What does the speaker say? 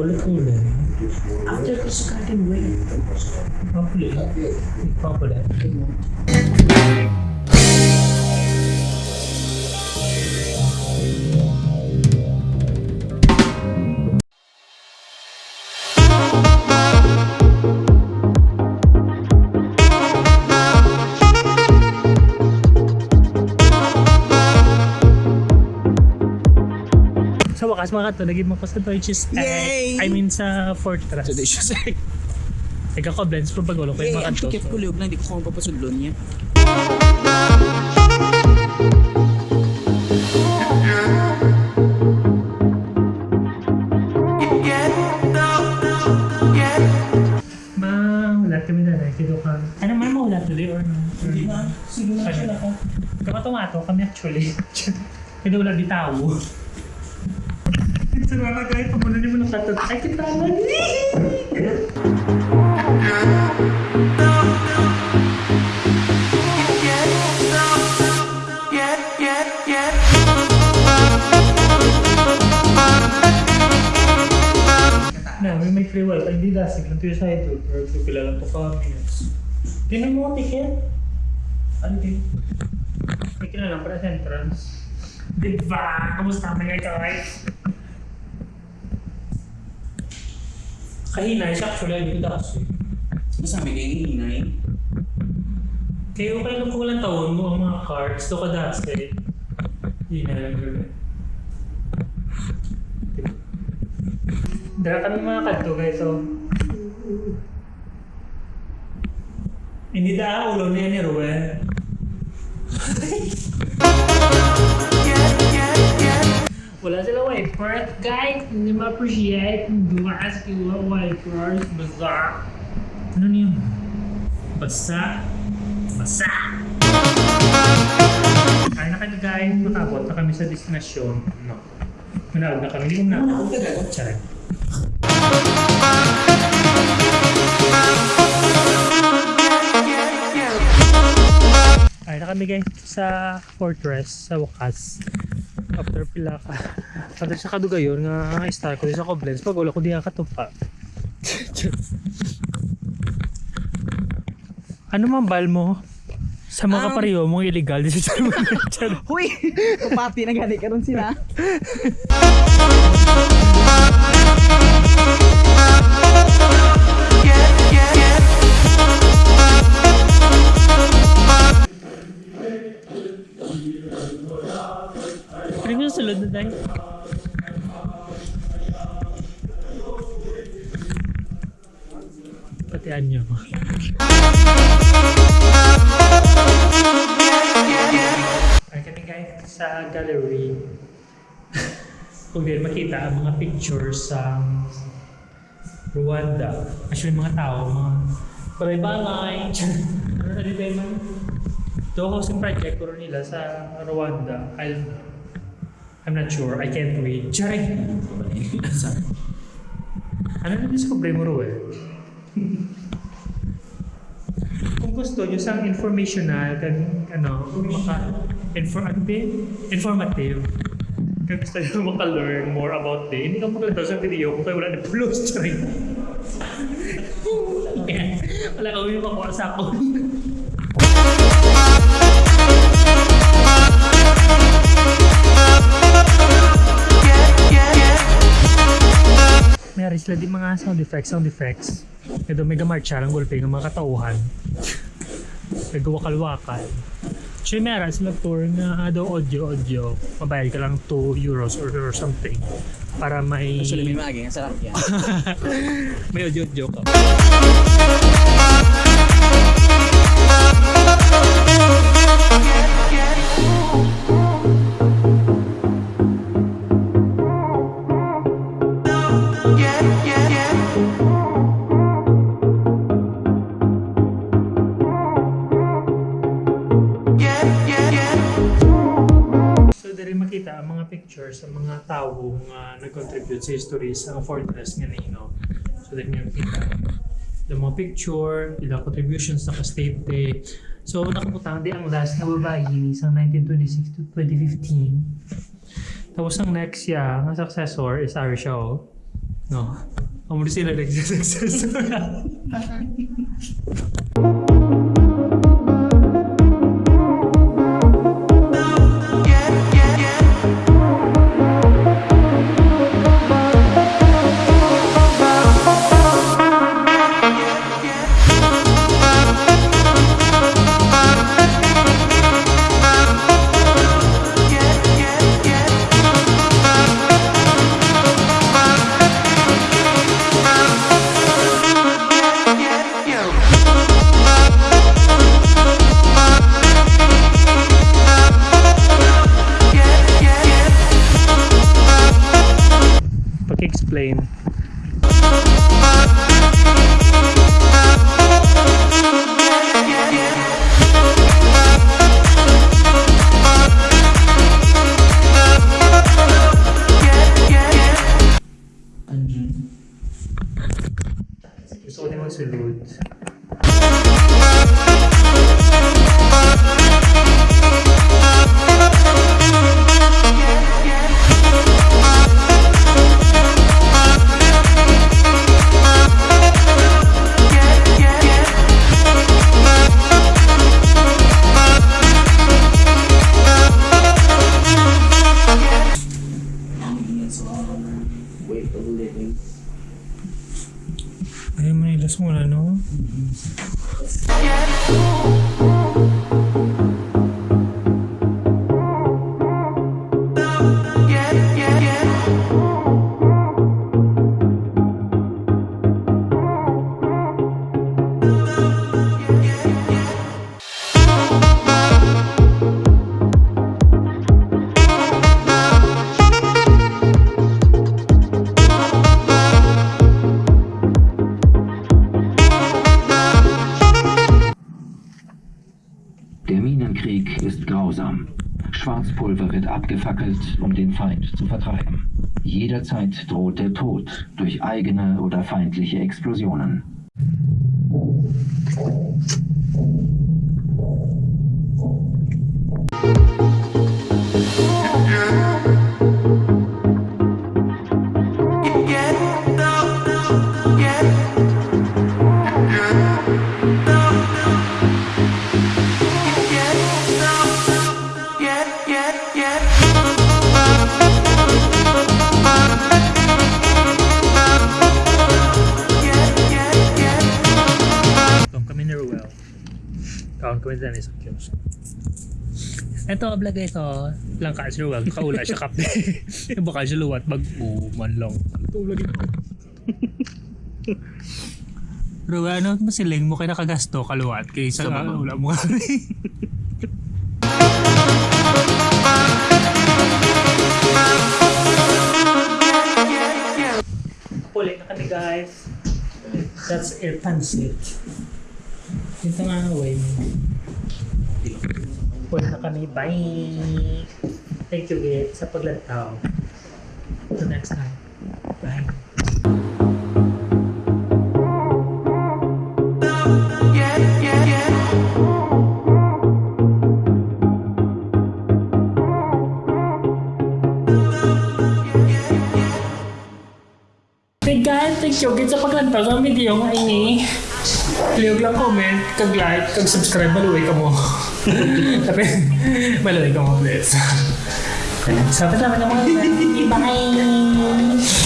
political After Krishna, I can wait. Popular. Popular. Wakas mga to, naging mo ko sa Deutsches Yay! I mean sa Fortress. Sa... Ikaw ko, blends pro pag ulo ko yung ang mga to. tiket ko liog na, hindi ko kung papasudlon niya. Wala. Ano man mo, wala tuloy or no? Hindi na. Sige na siya ako. Kamatomato kami actually. Kaya wala bitawo. Mga guys, pamunan niyo mo ng katot. Ay, kita naman. Na, may free wifi. Hindi dasig lang tayo sa ito. Pero pipila lang to kami. Tinan mo ticket. Ano din? Ticket na lang para sa entrance. Diba? Kamusta mga guys? Kahinay siya actually, ko dasig. Masabi kayo hinay. Kaya okay lang kung walang taon mo ang mga cards. Ito ka na lang gawin. Dala kami mga kanto guys, so... Hindi da ulo niya ni Ruel. Wala sila wipers, guys. Hindi ma-appreciate. Hindi ma-ask yung wipers. Basa. Ano niyo? Basa. Basa. Ay na kayo guys. Nakabot na kami sa destinasyon. No. Manawag na kami. Hindi ko na. Charay. Ay na kami guys sa fortress sa wakas. After pila ka. After sa kadugayon nga star ko sa Koblenz pag wala ko di katupa. ano man bal mo? Sa mga Um, kapariyo mong illegal di sa Charot. Huy! Kapati na gani karon sila. Sulod na tayo? Patian nyo. Ay kami guys sa gallery. Kung din makita ang mga pictures sa Rwanda. Actually mga tao, mga balay-balay. ano na dito man? Ito housing project ko nila sa Rwanda. I don't know. I'm not sure. I can't read. Charay! Ano na discover mo, Ruel? Kung gusto nyo sa informational, kan, ano, maka, infor, ano informative, kung gusto nyo maka-learn more about it, hindi ka maglalito sa video kung kayo wala na plus, charay. wala ka yung makuha sa ako. Mayroon sila di mga sound effects, sound effects. Ito mega marcha lang gulpe ng mga katauhan. Nagwakal-wakal. Actually, meron sila tour na daw audio-audio. Mabayad ka lang 2 euros or, or something. Para may... Actually, may maagi. Ang sarap yan. may audio-audio ka. Makita ang mga pictures sa mga tao nga nag-contribute sa history sa fortress nga Nino. So, dali nga makita. Ilang mga picture, ilang contributions na ka-state day. So, nakaputang di ang last na babae ni sa 1926 to 2015. Tapos ang next siya, ang successor is Ari Shaw. No? Ang muli sila nag-successor. Pag-explain. Wait, believe me. Ay, may ilas mo no? Mm -hmm. Der Minenkrieg ist grausam. Schwarzpulver wird abgefackelt, um den Feind zu vertreiben. Jederzeit droht der Tod durch eigene oder feindliche Explosionen. Kami din sa kiosk. Ito, vlog ito. Lang ka Ruel. Kaula siya kape. Baka siya luwat. Mag man lang. Ito, vlog ito. Ruel, ano masiling mo kay nakagasto kaluwat kaysa Sa baba. wala mo nga Puli na kami guys. That's it, pansit. Dito nga ang way mo. Puli na kami. Bye! Thank you, Git, sa paglantaw. Until next time. Bye. Hey guys, thank you Git sa paglantaw sa video nga Click lang comment, kag like, kag subscribe, maluwi ka mo. Tapi, maluwi ka mo, please. Sabi naman ng mga Bye!